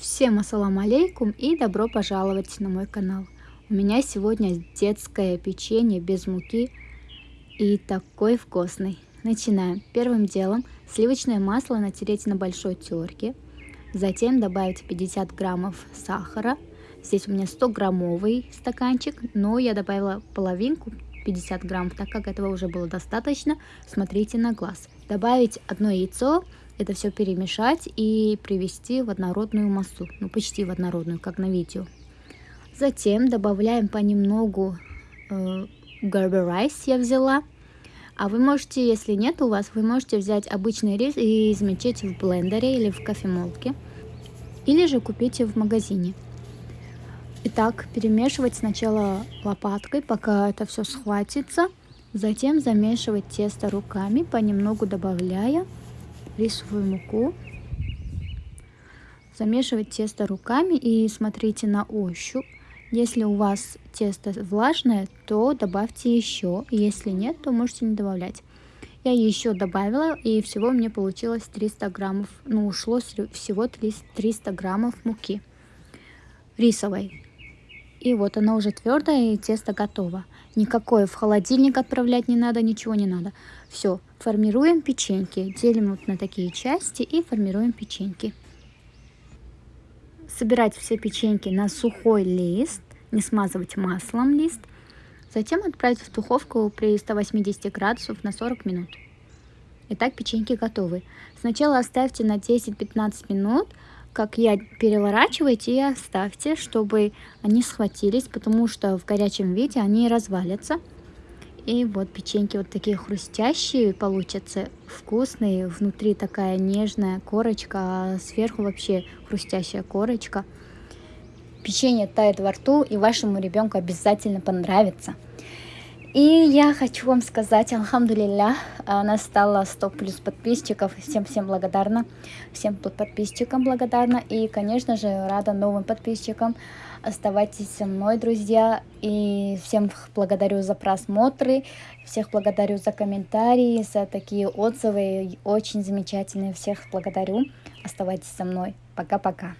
Всем ассаламу алейкум и добро пожаловать на мой канал. У меня сегодня детское печенье без муки и такой вкусный. Начинаем. Первым делом сливочное масло натереть на большой терке. Затем добавить 50 граммов сахара. Здесь у меня 100 граммовый стаканчик, но я добавила половинку 50 грамм, так как этого уже было достаточно. Смотрите на глаз. Добавить одно яйцо это все перемешать и привести в однородную массу, ну почти в однородную, как на видео. Затем добавляем понемногу э, Gerber Rice я взяла. А вы можете, если нет у вас, вы можете взять обычный рис и измельчить в блендере или в кофемолке. Или же купите в магазине. Итак, перемешивать сначала лопаткой, пока это все схватится. Затем замешивать тесто руками, понемногу добавляя рисовую муку. Замешивать тесто руками и смотрите на ощупь. Если у вас тесто влажное, то добавьте еще. Если нет, то можете не добавлять. Я еще добавила, и всего мне получилось 300 граммов, ну ушло всего 300 граммов муки рисовой. И вот она уже твердая, и тесто готово. Никакое в холодильник отправлять не надо, ничего не надо. Все, формируем печеньки. Делим вот на такие части и формируем печеньки. Собирать все печеньки на сухой лист, не смазывать маслом лист. Затем отправить в духовку при 180 градусов на 40 минут. Итак, печеньки готовы. Сначала оставьте на 10-15 минут, как я, переворачивайте и оставьте, чтобы они схватились, потому что в горячем виде они развалятся. И вот печеньки вот такие хрустящие получатся, вкусные. Внутри такая нежная корочка, а сверху вообще хрустящая корочка. Печенье тает во рту, и вашему ребенку обязательно понравится. И я хочу вам сказать, алхамдулилля, нас стало 100 плюс подписчиков. Всем-всем благодарна. Всем подписчикам благодарна. И, конечно же, рада новым подписчикам. Оставайтесь со мной, друзья. И всем благодарю за просмотры. Всех благодарю за комментарии, за такие отзывы. Очень замечательные. Всех благодарю. Оставайтесь со мной. Пока-пока.